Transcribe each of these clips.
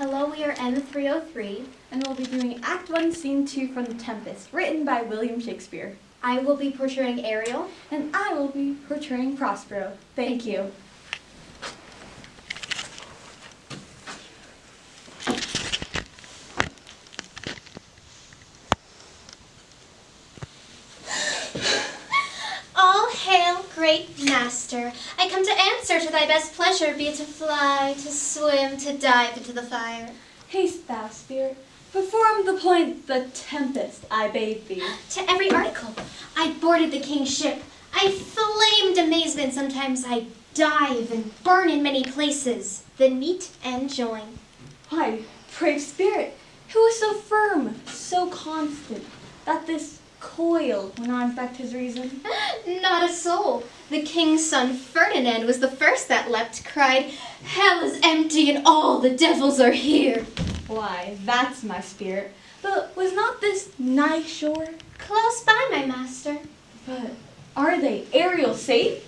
Hello, we are M303. and we'll be doing Act 1, Scene 2 from The Tempest, written by William Shakespeare. I will be portraying Ariel. And I will be portraying Prospero. Thank you. All hail, great master. I come to answer to thy best pleasure, be it to fly, to swim, to dive into the fire. Haste thou, spirit, perform the point, the tempest, I bade thee. To every article. I boarded the king's ship. I flamed amazement. Sometimes I dive and burn in many places. Then meet and join. Why, brave spirit, who is so firm, so constant, that this coil when on back his reason? Not a soul. The king's son Ferdinand was the first that leapt, cried, Hell is empty and all the devils are here. Why, that's my spirit. But was not this nigh shore? Close by, my master. But are they Ariel safe?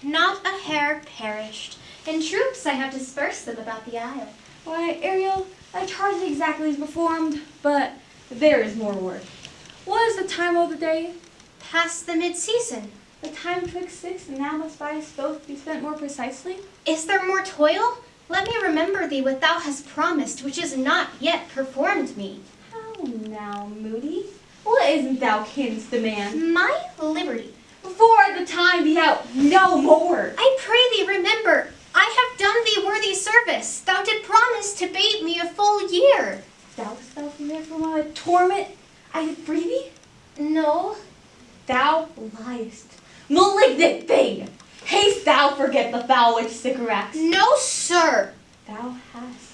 Not a hair perished. In troops I have dispersed them about the isle. Why, Ariel, thy charge exactly is performed, but there is more work. What is the time of the day? Past the mid-season. The time twixt six and now must by us both be spent more precisely? Is there more toil? Let me remember thee what thou hast promised, which is not yet performed me. How now, Moody? What isn't thou canst demand? My liberty. Before the time be out, no more. I pray thee remember, I have done thee worthy service. Thou did promise to bait me a full year. Doubtest thou from there from my torment? I free thee? No, Thou liest. Malignant thing! Haste thou forget the foul witch Sycorax. no, sir. Thou hast.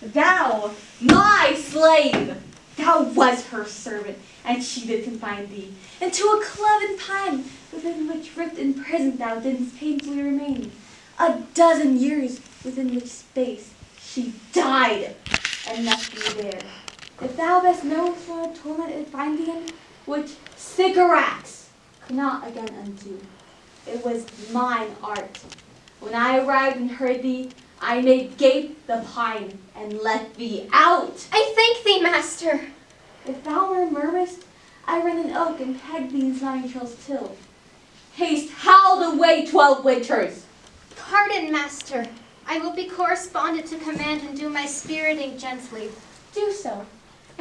Thou, my slave! Thou was her servant, and she did confine thee into a cloven pine, within which ripped in prison thou didst painfully remain. A dozen years within which space she died, and left thee there. If thou best knowest what torment it find thee in, which Sycorax could not again undo. It was mine art. When I arrived and heard thee, I made gape the pine and let thee out. I thank thee, master. If thou were murmurest, I rent an oak and peg these nine trails till. Haste, howled away twelve winters. Pardon, master. I will be correspondent to command and do my spiriting gently. Do so,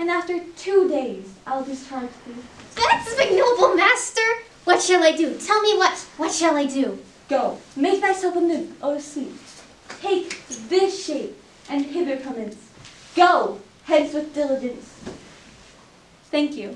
and after two days I'll discharge thee. That's ignoble, master. What shall I do? Tell me what. What shall I do? Go, make thyself a new, O sleep. Take this shape, and hither commence. Go, hence with diligence. Thank you.